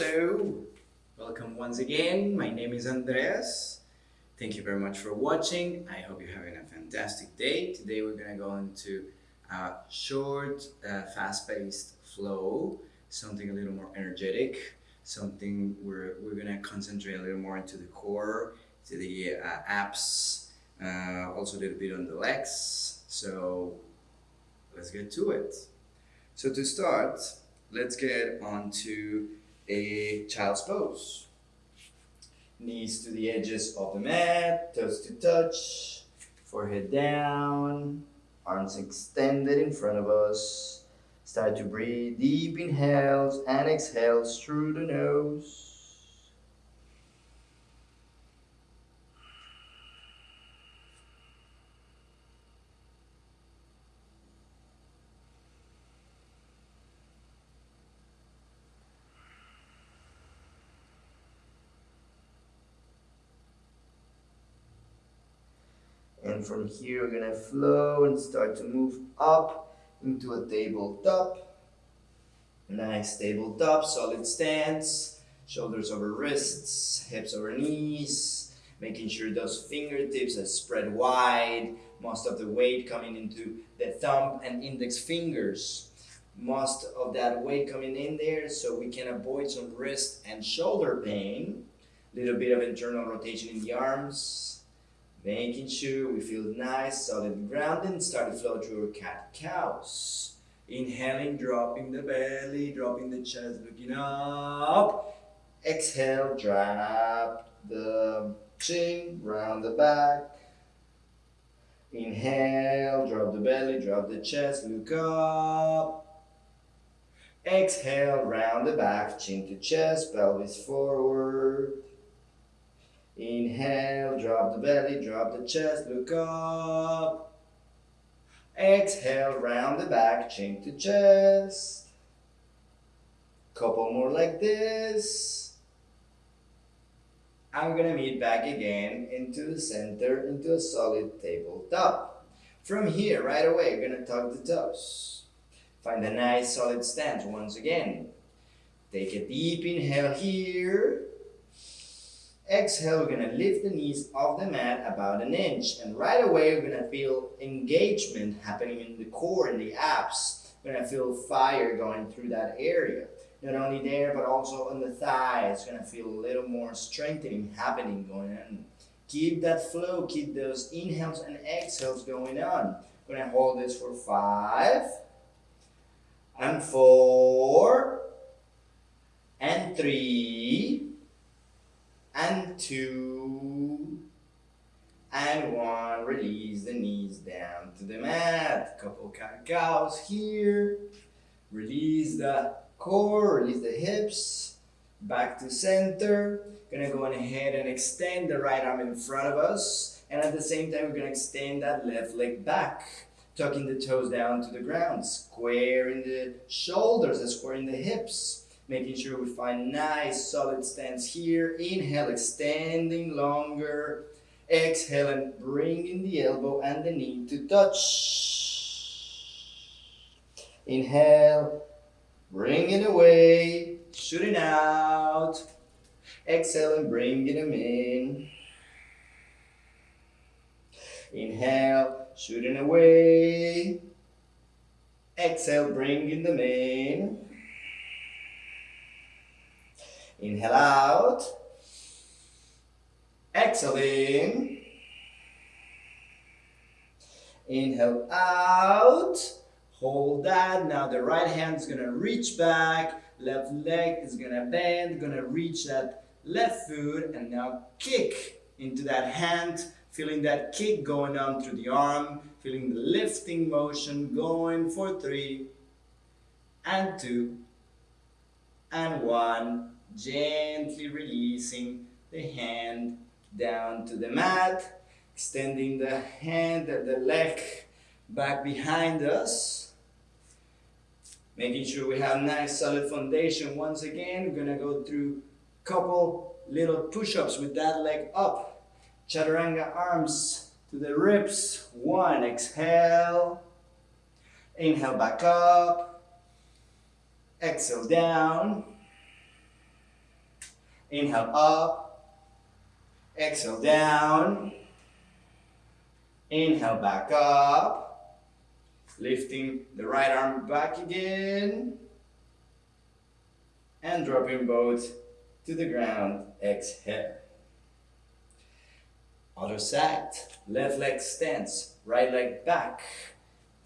Hello, welcome once again. My name is Andreas. Thank you very much for watching. I hope you're having a fantastic day. Today we're going to go into a short, uh, fast-paced flow, something a little more energetic, something where we're going to concentrate a little more into the core, to the uh, abs, uh, also a little bit on the legs. So let's get to it. So to start, let's get onto a child's pose. Knees to the edges of the mat, toes to touch, forehead down, arms extended in front of us. Start to breathe deep inhales and exhales through the nose. And from here, we're gonna flow and start to move up into a tabletop. Nice tabletop, solid stance. Shoulders over wrists, hips over knees. Making sure those fingertips are spread wide. Most of the weight coming into the thumb and index fingers. Most of that weight coming in there so we can avoid some wrist and shoulder pain. Little bit of internal rotation in the arms Making sure we feel nice, solid grounded and start to flow through our cat-cows. Inhaling, dropping the belly, dropping the chest, looking up. Exhale, drop the chin, round the back. Inhale, drop the belly, drop the chest, look up. Exhale, round the back, chin to chest, pelvis forward. Inhale, drop the belly, drop the chest, look up. Exhale, round the back, chin to chest. Couple more like this. I'm gonna meet back again into the center, into a solid tabletop. From here, right away, you're gonna tuck the toes. Find a nice solid stance once again. Take a deep inhale here. Exhale, we're gonna lift the knees off the mat about an inch. And right away, we're gonna feel engagement happening in the core, in the abs. We're gonna feel fire going through that area. Not only there, but also on the thighs. Gonna feel a little more strengthening happening going on. Keep that flow, keep those inhales and exhales going on. We're gonna hold this for five, and four, and three, and two, and one. Release the knees down to the mat. Couple cat cows here. Release the core, release the hips. Back to center. Gonna go ahead and extend the right arm in front of us. And at the same time, we're gonna extend that left leg back. Tucking the toes down to the ground. Squaring the shoulders and squaring the hips making sure we find nice solid stance here. Inhale, extending longer. Exhale and bringing the elbow and the knee to touch. Inhale, bring it away, shooting out. Exhale and bringing them in. Inhale, shooting away. Exhale, bringing them in. Inhale out. Exhale in. Inhale out. Hold that. Now the right hand is going to reach back. Left leg is going to bend. Going to reach that left foot. And now kick into that hand. Feeling that kick going on through the arm. Feeling the lifting motion going for three. And two. And one gently releasing the hand down to the mat, extending the hand, and the leg back behind us, making sure we have nice solid foundation. Once again, we're gonna go through a couple little push-ups with that leg up. Chaturanga arms to the ribs. One, exhale. Inhale back up. Exhale down. Inhale up. Exhale down. Inhale back up. Lifting the right arm back again. And dropping both to the ground. Exhale. Other side. Left leg stance. Right leg back.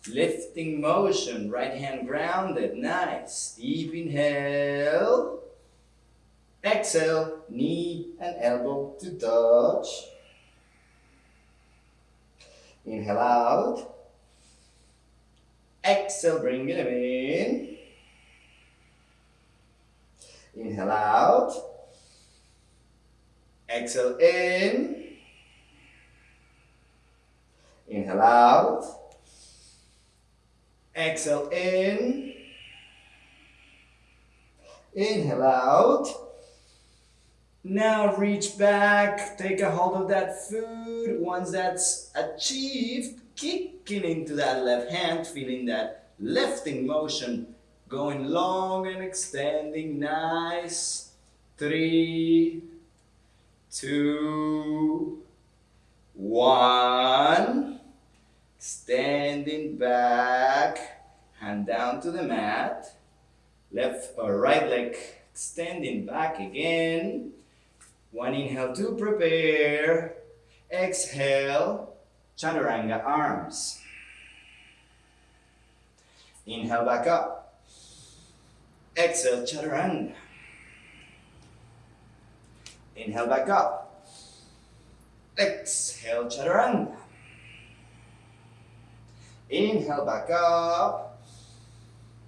Lifting motion. Right hand grounded. Nice. Deep inhale. Exhale. Knee and elbow to touch. Inhale out. Exhale, bring it in. Inhale out. Exhale in. Inhale out. Exhale in. Inhale out. Now reach back, take a hold of that food. Once that's achieved, kicking into that left hand, feeling that lifting motion going long and extending. Nice. Three, two, one. Standing back, hand down to the mat. Left or right leg extending back again. One inhale to prepare. Exhale, chaturanga arms. Inhale back up. Exhale, chaturanga. Inhale back up. Exhale, chaturanga. Inhale back up.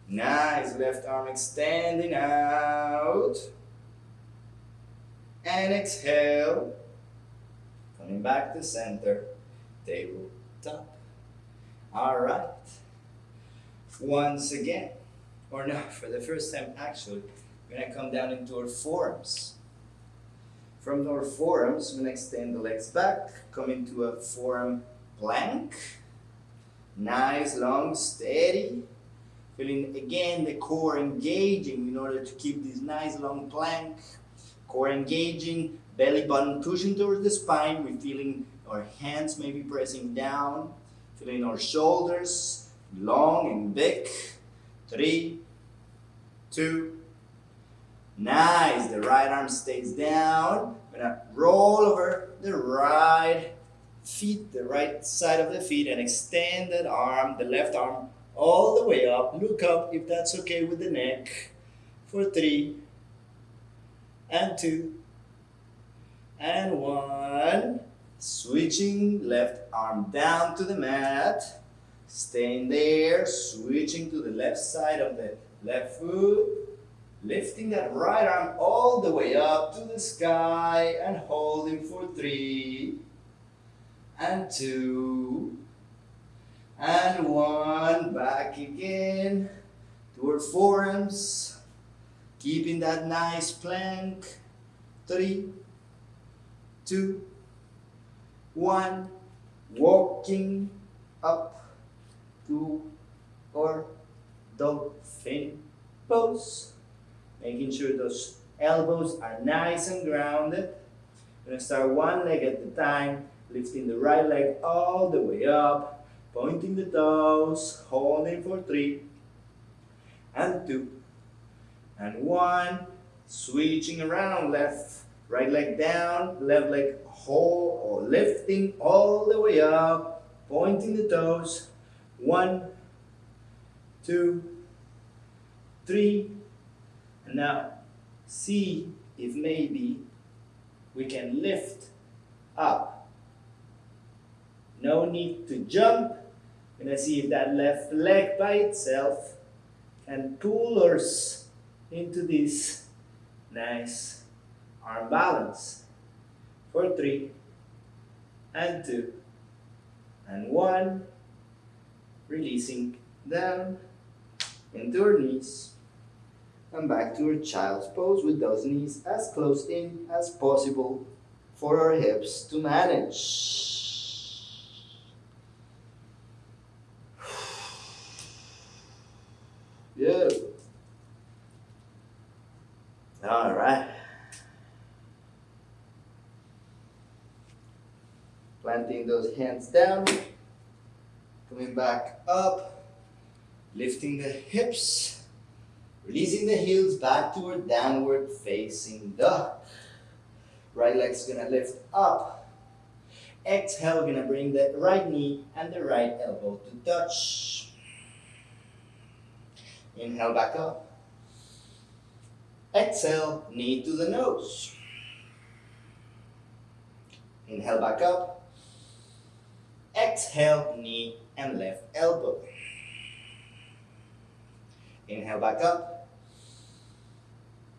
Nice, left arm extending out. And exhale. Coming back to center. Table top. Alright. Once again, or no, for the first time actually, we're gonna come down into our forearms. From our forearms, we're gonna extend the legs back, come into a forearm plank. Nice, long, steady. Feeling again the core engaging in order to keep this nice long plank. Core engaging, belly button pushing towards the spine. We're feeling our hands maybe pressing down. Feeling our shoulders long and big. Three, two, nice. The right arm stays down. We're gonna roll over the right feet, the right side of the feet, and extend that arm, the left arm, all the way up. Look up if that's okay with the neck. For three, and two, and one. Switching left arm down to the mat. Staying there, switching to the left side of the left foot. Lifting that right arm all the way up to the sky and holding for three, and two, and one. Back again to our forearms. Keeping that nice plank. Three, two, one. Walking up to our dolphin pose. Making sure those elbows are nice and grounded. We're gonna start one leg at a time, lifting the right leg all the way up, pointing the toes, holding for three, and two, and one, switching around, left, right leg down, left leg hold or lifting all the way up, pointing the toes, one, two, three, and now see if maybe we can lift up. No need to jump. Gonna see if that left leg by itself can pull us into this nice arm balance. For three, and two, and one. Releasing down into our knees and back to our child's pose with those knees as close in as possible for our hips to manage. Good. All right. Planting those hands down, coming back up, lifting the hips, releasing the heels back toward downward facing dog. Right leg's gonna lift up. Exhale, gonna bring the right knee and the right elbow to touch. Inhale back up. Exhale, knee to the nose. Inhale back up. Exhale, knee and left elbow. Inhale back up.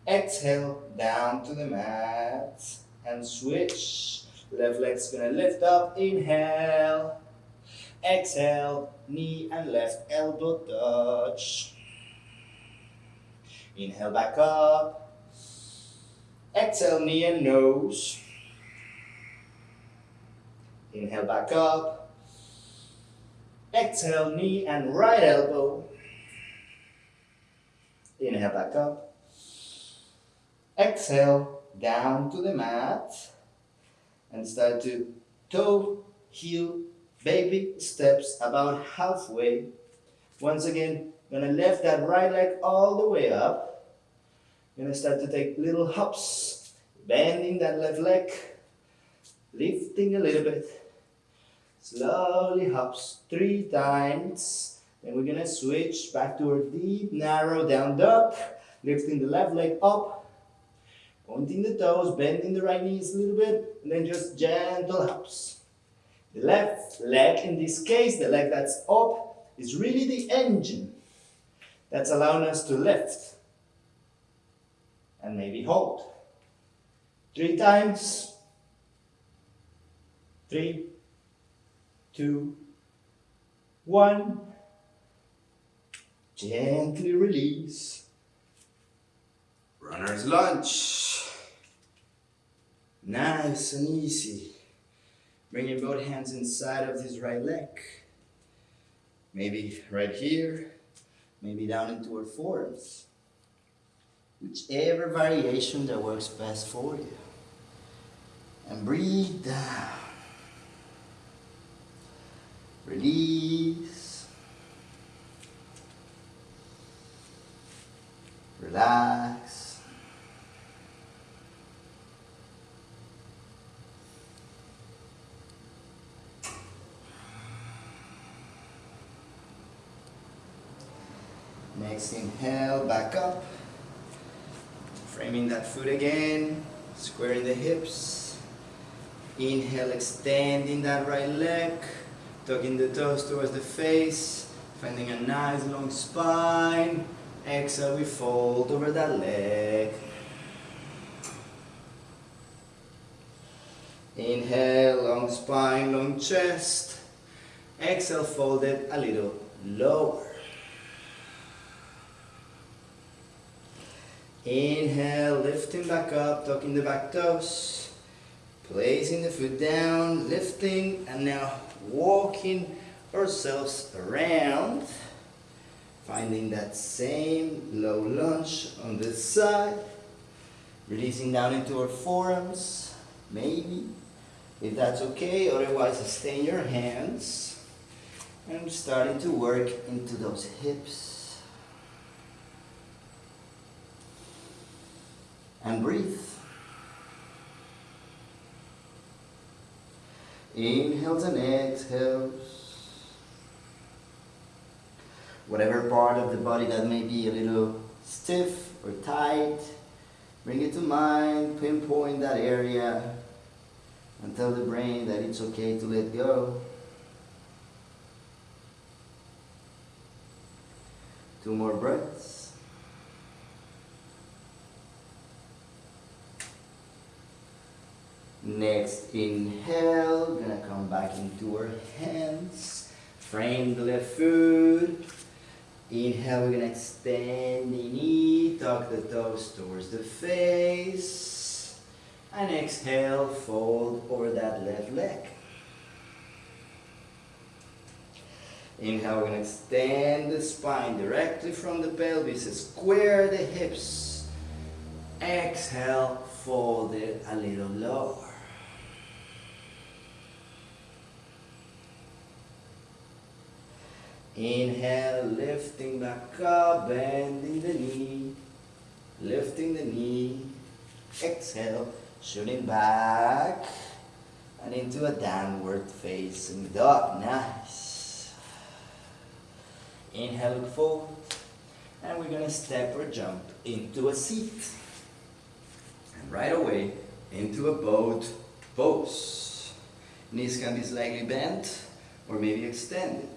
Exhale, down to the mat and switch. Left leg's gonna lift up. Inhale. Exhale, knee and left elbow touch. Inhale back up. Exhale, knee and nose. Inhale back up. Exhale, knee and right elbow. Inhale back up. Exhale, down to the mat. And start to toe, heel, baby steps about halfway. Once again, gonna lift that right leg all the way up. Gonna start to take little hops, bending that left leg, lifting a little bit. Slowly hops three times. Then we're gonna switch back to our deep, narrow down dog, lifting the left leg up, pointing the toes, bending the right knees a little bit, and then just gentle hops. The left leg, in this case, the leg that's up, is really the engine that's allowing us to lift and maybe hold. Three times. Three, two, one. Gently release. Runner's lunge. Nice and easy. Bringing both hands inside of this right leg. Maybe right here maybe down into our forearms. Whichever variation that works best for you. And breathe down. Release. Relax. Next inhale, back up. Framing that foot again, squaring the hips. Inhale, extending that right leg, tucking the toes towards the face, finding a nice long spine. Exhale, we fold over that leg. Inhale, long spine, long chest. Exhale, fold it a little lower. Inhale, lifting back up, tucking the back toes, placing the foot down, lifting, and now walking ourselves around, finding that same low lunge on this side, releasing down into our forearms, maybe, if that's okay, otherwise stay in your hands, and starting to work into those hips. and breathe. Inhales and exhales. Whatever part of the body that may be a little stiff or tight, bring it to mind, pinpoint that area, and tell the brain that it's okay to let go. Two more breaths. Next inhale, We're gonna come back into our hands. Frame the left foot. Inhale, we're gonna extend the knee, tuck the toes towards the face. And exhale, fold over that left leg. Inhale, we're gonna extend the spine directly from the pelvis, square the hips. Exhale, fold it a little lower. Inhale, lifting back up, bending the knee, lifting the knee. Exhale, shooting back and into a downward facing dog. Nice. Inhale, look forward. And we're gonna step or jump into a seat. And right away, into a boat pose. Knees can be slightly bent or maybe extended.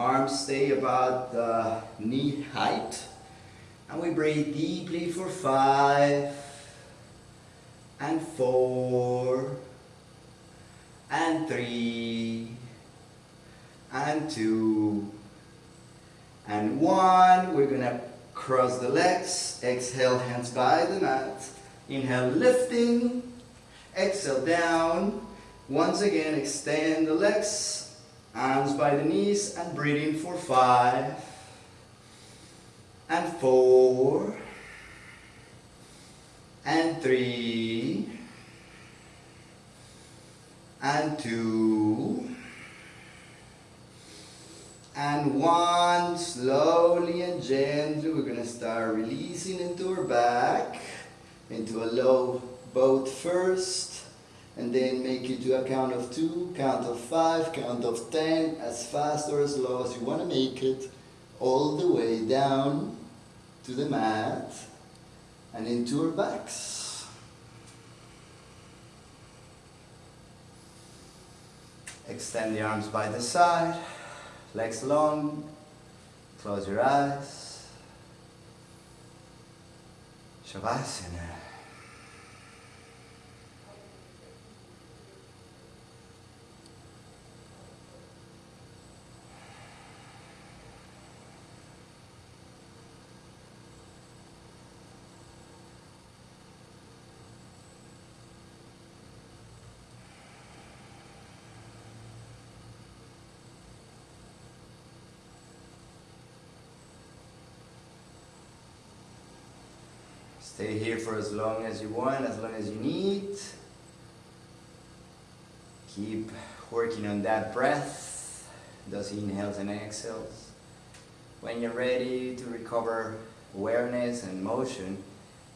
Arms stay about knee height. And we breathe deeply for five and four and three and two and one. We're gonna cross the legs. Exhale, hands by the mat. Inhale, lifting. Exhale, down. Once again, extend the legs. Arms by the knees and breathe in for five and four and three and two and one. Slowly and gently we're gonna start releasing into our back into a low boat first and then make it to a count of two count of five count of ten as fast or as slow as you want to make it all the way down to the mat and into our backs extend the arms by the side legs long, close your eyes. Shavasana. Stay here for as long as you want, as long as you need. Keep working on that breath, those inhales and exhales. When you're ready to recover awareness and motion,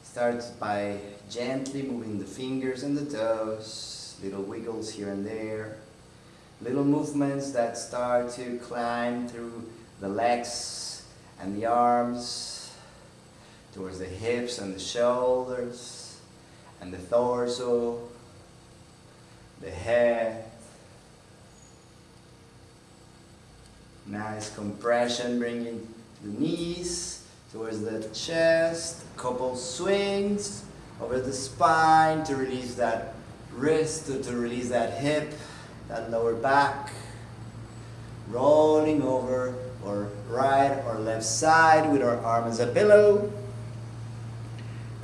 start by gently moving the fingers and the toes, little wiggles here and there, little movements that start to climb through the legs and the arms, towards the hips and the shoulders and the torso, the head. Nice compression bringing the knees towards the chest, couple swings over the spine to release that wrist, to, to release that hip, that lower back. Rolling over or right or left side with our arm as a pillow.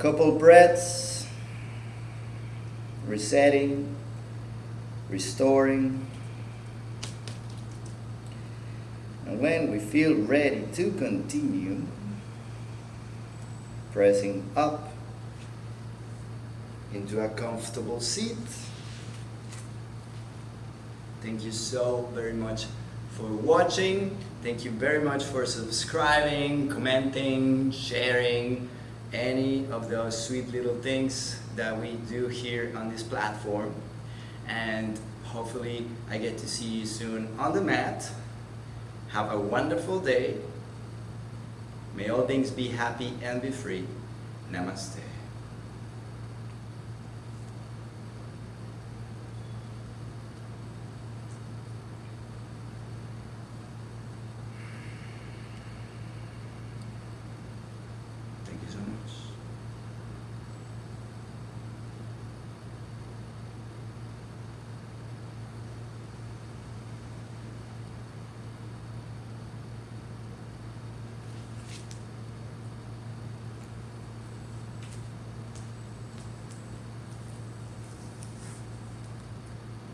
Couple breaths, resetting, restoring. And when we feel ready to continue, pressing up into a comfortable seat. Thank you so very much for watching. Thank you very much for subscribing, commenting, sharing any of those sweet little things that we do here on this platform. And hopefully I get to see you soon on the mat. Have a wonderful day. May all things be happy and be free. Namaste.